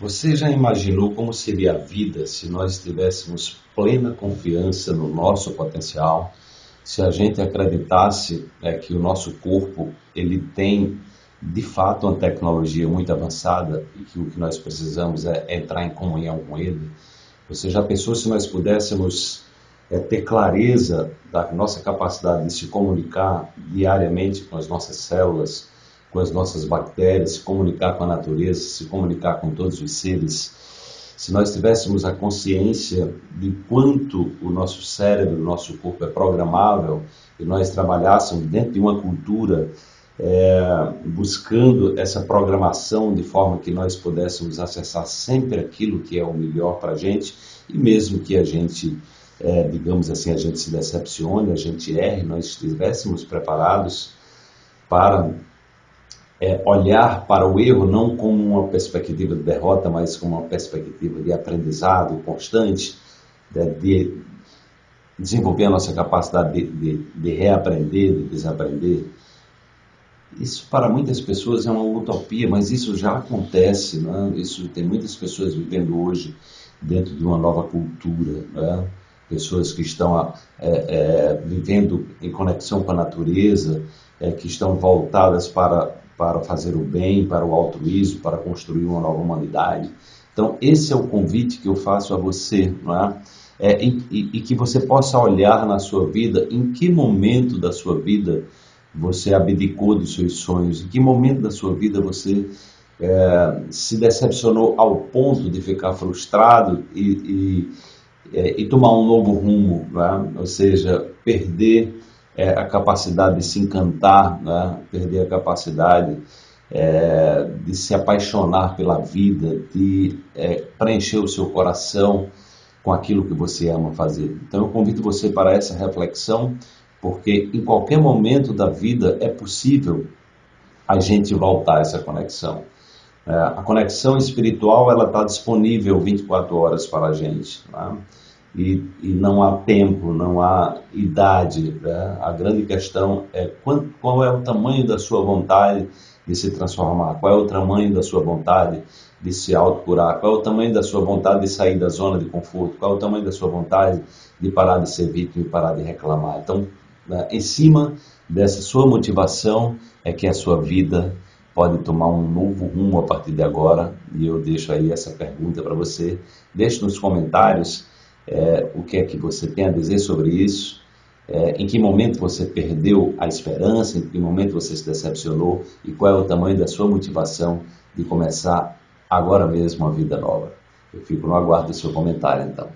Você já imaginou como seria a vida se nós tivéssemos plena confiança no nosso potencial? Se a gente acreditasse é, que o nosso corpo ele tem de fato uma tecnologia muito avançada e que o que nós precisamos é entrar em comunhão com ele? Você já pensou se nós pudéssemos é, ter clareza da nossa capacidade de se comunicar diariamente com as nossas células? Com as nossas bactérias, se comunicar com a natureza, se comunicar com todos os seres, se nós tivéssemos a consciência de quanto o nosso cérebro, o nosso corpo é programável e nós trabalhássemos dentro de uma cultura é, buscando essa programação de forma que nós pudéssemos acessar sempre aquilo que é o melhor para a gente e mesmo que a gente, é, digamos assim, a gente se decepcione, a gente erre, nós estivéssemos preparados para é, olhar para o erro não como uma perspectiva de derrota, mas como uma perspectiva de aprendizado constante, de, né, de desenvolver a nossa capacidade de, de, de, reaprender, de desaprender. Isso para muitas pessoas é uma utopia, mas isso já acontece. Né? Isso tem muitas pessoas vivendo hoje dentro de uma nova cultura. Né? Pessoas que estão é, é, vivendo em conexão com a natureza, é, que estão voltadas para para fazer o bem, para o altruísmo, para construir uma nova humanidade. Então, esse é o convite que eu faço a você, não é? é e, e, que você possa olhar na sua vida em que momento da sua vida você abdicou dos seus sonhos, em que momento da sua vida você é, se decepcionou ao ponto de ficar frustrado e, e, é, e tomar um novo rumo, é? ou seja, perder é, a capacidade de se encantar, né? perder a capacidade é, de se apaixonar pela vida, de é, preencher o seu coração com aquilo que você ama fazer. Então eu convido você para essa reflexão, porque em qualquer momento da vida é possível a gente voltar essa conexão. É, a conexão espiritual ela está disponível 24 horas para a gente. Né? E, e não há tempo, não há idade. Né? A grande questão é qual, é o tamanho da sua vontade de se transformar, qual é o tamanho da sua vontade de se autocurar, qual é o tamanho da sua vontade de sair da zona de conforto, qual é o tamanho da sua vontade de parar de ser vítima e parar de reclamar. Então, né, em cima dessa sua motivação é que a sua vida pode tomar um novo rumo a partir de agora. E eu deixo aí essa pergunta para você. Deixe nos comentários é, o que é que você tem a dizer sobre isso, é, em que momento você perdeu a esperança, em que momento você se decepcionou e qual é o tamanho da sua motivação de começar agora mesmo uma vida nova. Eu fico no aguardo do seu comentário então.